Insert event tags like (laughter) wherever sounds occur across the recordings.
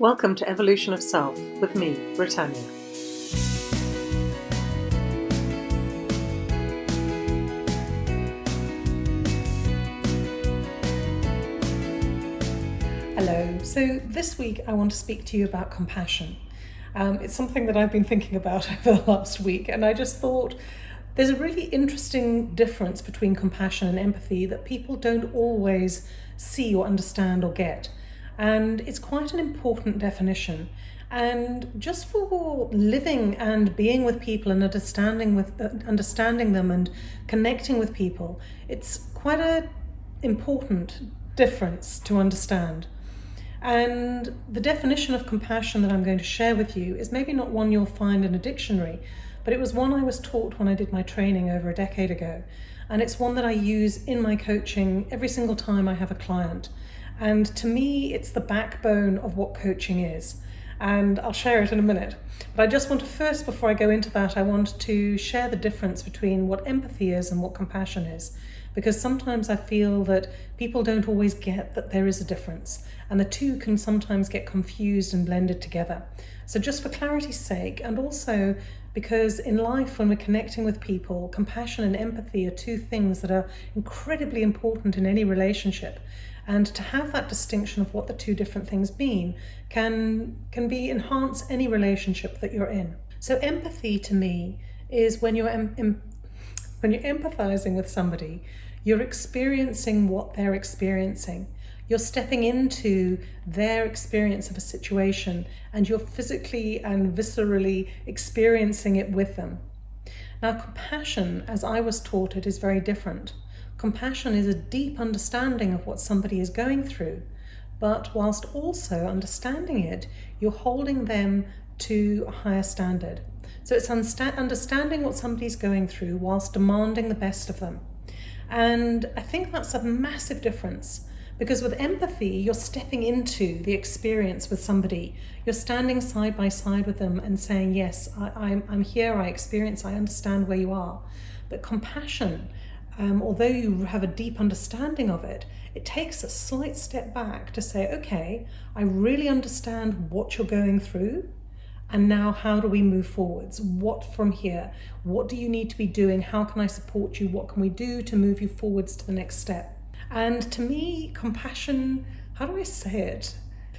Welcome to Evolution of Self with me, Britannia. Hello, so this week I want to speak to you about compassion. Um, it's something that I've been thinking about (laughs) over the last week, and I just thought there's a really interesting difference between compassion and empathy that people don't always see or understand or get and it's quite an important definition. And just for living and being with people and understanding with uh, understanding them and connecting with people, it's quite a important difference to understand. And the definition of compassion that I'm going to share with you is maybe not one you'll find in a dictionary, but it was one I was taught when I did my training over a decade ago. And it's one that I use in my coaching every single time I have a client. And to me, it's the backbone of what coaching is. And I'll share it in a minute. But I just want to first, before I go into that, I want to share the difference between what empathy is and what compassion is. Because sometimes I feel that people don't always get that there is a difference, and the two can sometimes get confused and blended together. So, just for clarity's sake, and also because in life, when we're connecting with people, compassion and empathy are two things that are incredibly important in any relationship. And to have that distinction of what the two different things mean can, can be enhance any relationship that you're in. So empathy to me is when you're, em, when you're empathizing with somebody, you're experiencing what they're experiencing. You're stepping into their experience of a situation and you're physically and viscerally experiencing it with them. Now, compassion, as I was taught it, is very different. Compassion is a deep understanding of what somebody is going through, but whilst also understanding it, you're holding them to a higher standard. So it's understanding what somebody's going through whilst demanding the best of them. And I think that's a massive difference because with empathy, you're stepping into the experience with somebody. You're standing side by side with them and saying, Yes, I, am I'm, I'm here, I experience, I understand where you are. But compassion um, although you have a deep understanding of it, it takes a slight step back to say, okay, I really understand what you're going through. And now, how do we move forwards? What from here? What do you need to be doing? How can I support you? What can we do to move you forwards to the next step? And to me, compassion, how do I say it?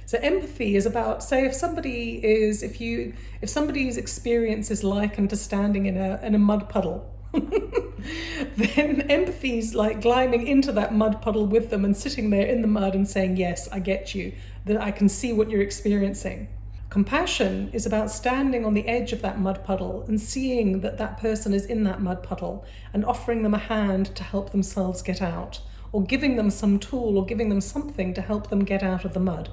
So empathy is about, say, if somebody is, if you, if somebody's experience is likened to standing in a in a mud puddle, (laughs) then empathy's like climbing into that mud puddle with them and sitting there in the mud and saying, Yes, I get you, that I can see what you're experiencing. Compassion is about standing on the edge of that mud puddle and seeing that that person is in that mud puddle and offering them a hand to help themselves get out, or giving them some tool or giving them something to help them get out of the mud.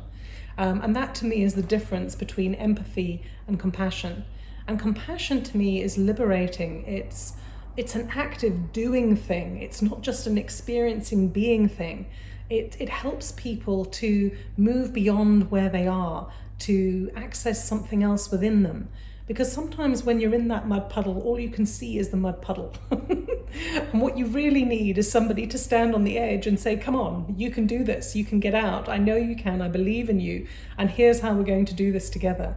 Um, and that to me is the difference between empathy and compassion. And compassion to me is liberating. It's it's an active doing thing. It's not just an experiencing being thing. It, it helps people to move beyond where they are, to access something else within them. Because sometimes when you're in that mud puddle, all you can see is the mud puddle. (laughs) and what you really need is somebody to stand on the edge and say, Come on, you can do this, you can get out. I know you can, I believe in you, and here's how we're going to do this together.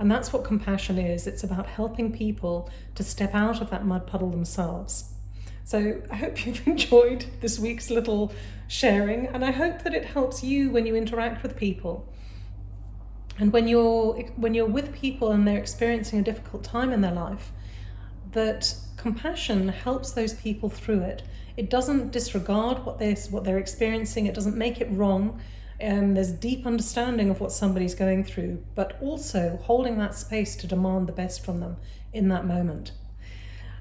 And that's what compassion is. It's about helping people to step out of that mud puddle themselves. So I hope (laughs) you've enjoyed this week's little sharing, and I hope that it helps you when you interact with people. And when you're when you're with people and they're experiencing a difficult time in their life, that compassion helps those people through it. It doesn't disregard what they're, what they're experiencing. It doesn't make it wrong um, there's deep understanding of what somebody's going through, but also holding that space to demand the best from them in that moment.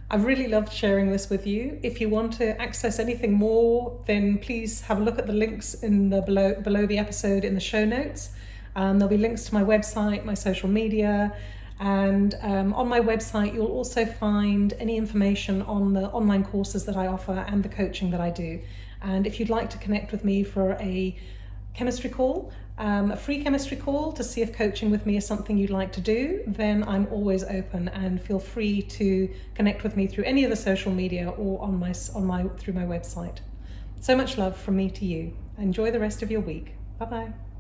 I've really loved sharing this with you. If you want to access anything more, then please have a look at the links in the below below the episode in the show notes. Um, there'll be links to my website, my social media, and um, on my website you'll also find any information on the online courses that I offer and the coaching that I do. And if you'd like to connect with me for a chemistry call, um, a free chemistry call to see if coaching with me is something you'd like to do, then I'm always open and feel free to connect with me through any of the social media or on my, on my, through my website. So much love from me to you. Enjoy the rest of your week. Bye bye.